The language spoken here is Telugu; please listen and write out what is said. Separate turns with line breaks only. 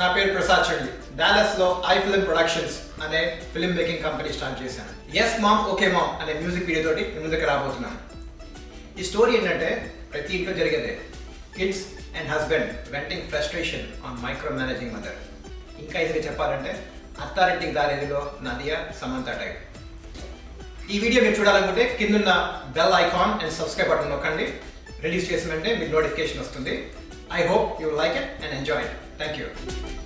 నా పేరు ప్రసాద్ చండి బ్యాలెస్లో ఐ ఫిలిం ప్రొడక్షన్స్ అనే ఫిల్మ్ మేకింగ్ కంపెనీ స్టార్ట్ చేశాను. ఎస్ మామ్ ఓకే మామ్ అనే మ్యూజిక్ వీడియో తోటి ముందుకు రాబోతున్నాను. ఈ స్టోరీ ఏంటంటే ప్రతి ఇంట్లో జరిగేదే. Kids and husband venting frustration on micro managing mother ఇంకా ఇది చెప్పాలంటే అత్తారెడ్డికి దారేదిలో నదియా సమంత టైప్. ఈ వీడియో మీరు చూడాలనుకుంటే కిందున్న bell icon and subscribe button నొక్కండి రిలీజ్ చేసినంటే వెంటనే మీకు నోటిఫికేషన్ వస్తుంది. I hope you like it and enjoy it. Thank you.